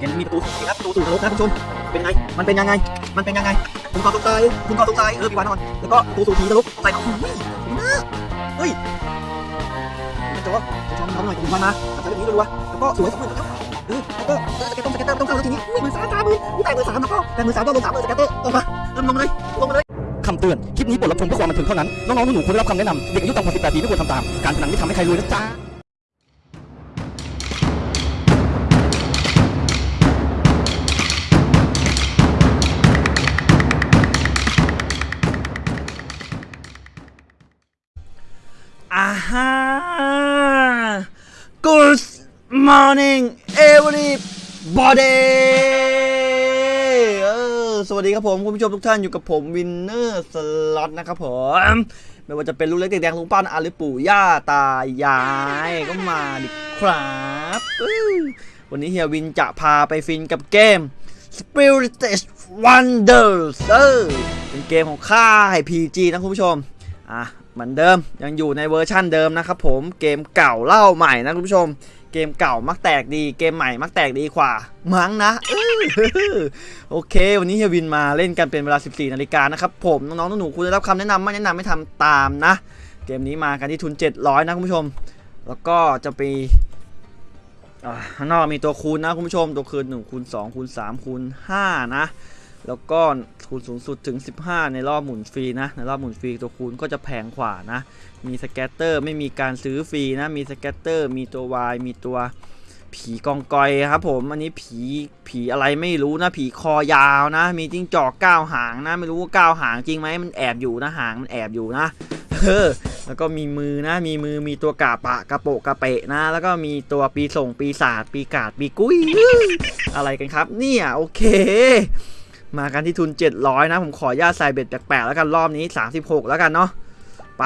เกมนี้มีประตูสูงครับประตูสูงนรกนะคุณผู้ชมเป็นไง มันเป็นยังไง มันเป็นยังไง คุณกอตรงใจคุณกอตรงใจเออพี่วานนอนแล้วก็ประตูสูงผีนรกใส่เอาหุ้ยดีมากเฮ้ยกระจกกระทำหน่อยคุณวานมาทำแบบนี้รัวๆแล้วก็สวยสองหมื่นแล้วเออแล้วก็เออสเก็ตต้องสเก็ตเตอร์ต้องเข้าแล้วทีนี้อุ้ยมือสามสามมืออุ้ยแต่มือสามแล้วก็แต่มือสามก็ลงสามมือสเก็ตเตอร์ลงมาลงมาเลยลงมาเลยคำเตือน คลิปนี้บทรับชมเพื่อความบันเทิงเท่านั้น น้องๆหนูๆควรได้รับคำแนะนำ เด็กอายุต่ำกว่า 18 ปีไม่ควรทำตาม การพนันไม่ทำให้ใครรวยนะจ๊ะ morning everybody เออสวัสดีครับผม คุณผู้ชมทุกท่านอยู่กับผม Winner Slot นะครับผม ไม่ว่าจะเป็นลูกเล็กเด็กแดงลุงป้านอาหรือปู่ย่าตายายก็มาดิครับวันนี้เฮียวินจะพาไปฟินกับเกม Spirited Wonders เออเป็นเกมของค่าย PG นะคุณผู้ชม อะเหมือนเดิมยังอยู่ในเวอร์ชั่นเดิมนะครับผมเกมเก่าเล่าใหม่นะคุณผู้ชม เกมเก่ามักแตกดีเกมใหม่มักแตกดีกว่า มั้งนะโอเค วันนี้เฮียวินมาเล่นกันเป็นเวลา 14 นาฬิกานะครับ ผมน้องๆหนูๆคุณได้รับคำแนะนำไม่แนะนำไม่ทำตามนะ เกมนี้มากันที่ทุน 700 นะคุณผู้ชม แล้วก็จะไปข้างนอกมีตัวคูณนะคุณผู้ชม ตัวคูณ1คูณ2คูณ3คูณ5นะ แล้วก็คูณสูงสุดถึง 15 ในรอบหมุนฟรีนะ ในรอบหมุนฟรีตัวคูณก็จะแพงกว่านะ มี scatter ไม่มีการซื้อฟรีนะ มี scatter มีตัว wild มีตัวผีกองกอยครับผม อันนี้ผีผีอะไรไม่รู้นะ ผีคอยาวนะ มีจิ้งจอกเก้าหางนะ ไม่รู้ว่าเก้าหางจริงไหมมันแอบอยู่นะหางมันแอบอยู่นะเออแล้วก็มีมือนะ มีมือมีตัวกาปะกระโปะกระเปะนะ แล้วก็มีตัวปีส่งปีศาจปีกาดปีกุ้ยอะไรกันครับ เนี่ยโอเค มากันที่ทุน 700 นะ ผมขอญาตใส่เบ็ดแปลกๆแล้วกันรอบนี้ 36 แล้วกันเนาะไป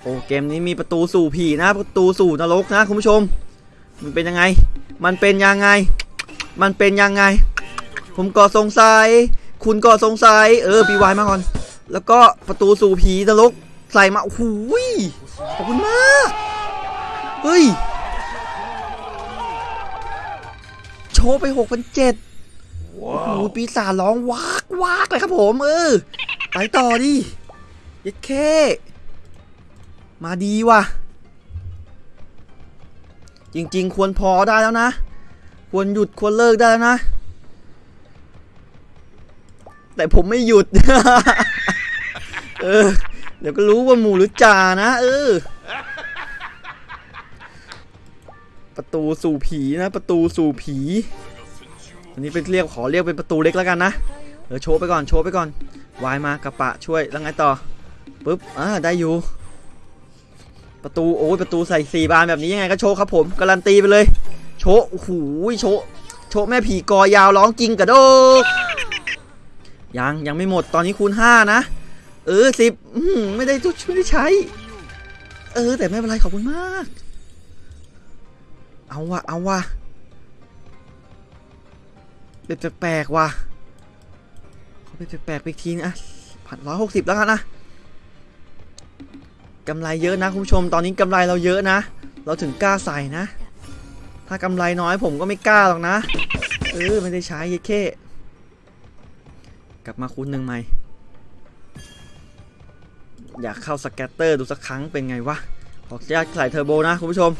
โอ้เกมนี้มีประตูสู่ผีนะ ประตูสู่นรกนะคุณผู้ชม มันเป็นยังไง มันเป็นยังไง มันเป็นยังไง ผมก็สงสัย คุณก็สงสัย เออปีวายมาก่อน แล้วก็ประตูสู่ผีนรกใส่มาโอ้โหยขอบคุณมากเฮ้ย โชว์ไป6 0 0 โอ้โหปีศาจร้องวากวากเลยครับผมเออไปต่อดิเย็ดเค มาดีว่ะ จริง ๆ ควรพอได้แล้วนะ ควรหยุดควรเลิกได้แล้วนะ แต่ผมไม่หยุด เออ เดี๋ยวก็รู้ว่าหมูหรือจ่านะ เออ ประตูสู่ผีนะ ประตูสู่ผี อันนี้เป็นเรียกขอเรียกเป็นประตูเล็กแล้วกันนะเออโชว์ไปก่อนโชว์ไปก่อนวายมากระปะช่วยแล้วไงต่อปุ๊บอ่าได้อยู่ ประตูโอ้ยประตูใส่สี่บานแบบนี้ยังไงก็โชว์ครับผมการันตีไปเลย โชว์โอ้โหโชว์โชว์แม่ผีกอยาวร้องจริงกระโดกยังยังไม่หมดตอนนี้คูณห้านะเออสิบไม่ได้ทุกไม่ได้ใช้ เออ แต่ไม่เป็นไรขอบคุณมาก เอาวะเอาวะ เป็นแปลกๆว่ะเขาเป็นแปลกๆไปทีนะพันร้อยหกสิบแล้วกันนะกำไรเยอะนะคุณผู้ชมตอนนี้กำไรเราเยอะนะ เราถึงกล้าใส่นะ ถ้ากำไรน้อยผมก็ไม่กล้าหรอกนะเออไม่ได้ใช้เยเคกลับมาคูณหนึ่งใหม่อยากเข้า scatter ดูสักครั้งเป็นไงวะขออนุญาตใส่เทอร์โบนะคุณผู้ชม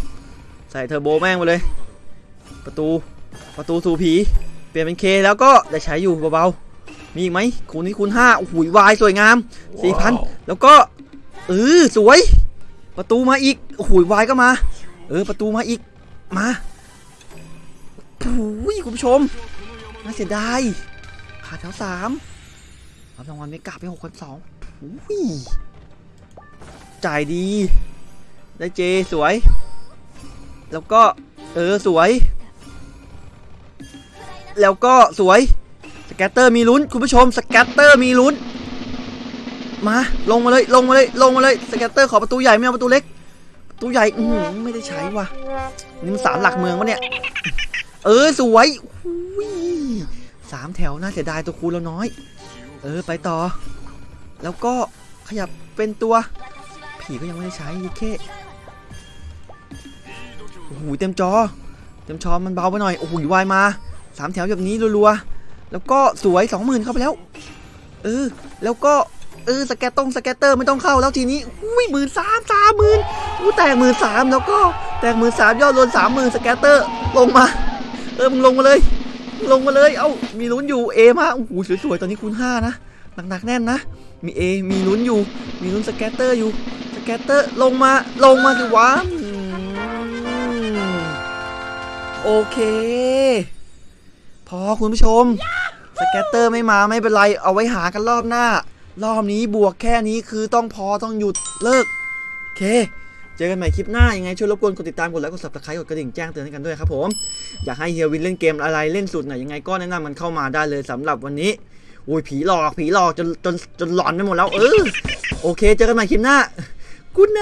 ใส่เทอร์โบแม่งไปเลย ประตูประตูสู่ผี เปลี่ยนเป็น K แล้วก็ได้ใช้อยู่เบาๆ มีอีกไหมคูณนี้คูณห้าโอ้โหวายสวยงามสี่พันแล้วก็เออสวย ประตูมาอีกโอ้โหวายก็มา เออประตูมาอีกมาโอ้ยคุณผู้ชมน่าเสียดายขาดแถวสามรับรางวัลไม่กลับไปหกพันสองอุ้ยจ่ายดี ได้ J สวย แล้วก็เออสวย แล้วก็สวย scatter มีลุ้น คุณผู้ชม scatter มีลุ้น มา ลงมาเลยลงมาเลยลงมาเลย scatter ขอประตูใหญ่ไม่เอาประตูเล็กประตูใหญ่อืไม่ได้ใช้ว่ะนี่มันศาลหลักเมืองวะเนี่ย เออสวยสามแถวน่าเสียดายตัวคูณเราน้อย เออไปต่อ แล้วก็ขยับเป็นตัว ผีก็ยังไม่ได้ใช้ยี่เคโอ้โหเต็มจอ เต็มชอมันเบาไปหน่อยโอ้โหวายมา สามแถวแบบนี้รัวๆ แล้วก็สวยสองหมื่นเข้าไปแล้ว เออ แล้วก็ เออ สแกตตรงสแกตเตอร์ไม่ต้องเข้าแล้วทีนี้อุ้ยหมื่นสามสามหมื่นอู้แตกหมื่นสามแล้วก็แตกหมื่นสามยอดรวมสามหมื่น scatter ลงมา เออมึงลงมาเลย ลงมาเลย เอ้า มีลุ้นอยู่ A มาโอ้โหสวยๆ ตอนนี้คูณห้านะ หนักๆแน่นนะ มี A มีลุ้นอยู่ มีลุ้น scatter อยู่ scatter ลงมา ลงมาสิวะอืมโอเค พอคุณผู้ชม scatter ไม่มาไม่เป็นไร เอาไว้หากันรอบหน้า รอบนี้บวกแค่นี้คือต้องพอต้องหยุดเลิก โอเค เจอกันใหม่คลิปหน้า ยังไงช่วยรบกวนกดติดตามกดไลค์กด subscribe กดกระดิ่งแจ้งเตือนให้กันด้วยครับผม อยากให้เฮียวินเล่นเกมอะไรเล่นสุดไหนยังไงก็แนะนำมันเข้ามาได้เลยสำหรับวันนี้อุ้ยผีหลอกผีหลอกจนจนจนหลอนไปหมดแล้วเออโอเค เจอกันใหม่คลิปหน้ากูไน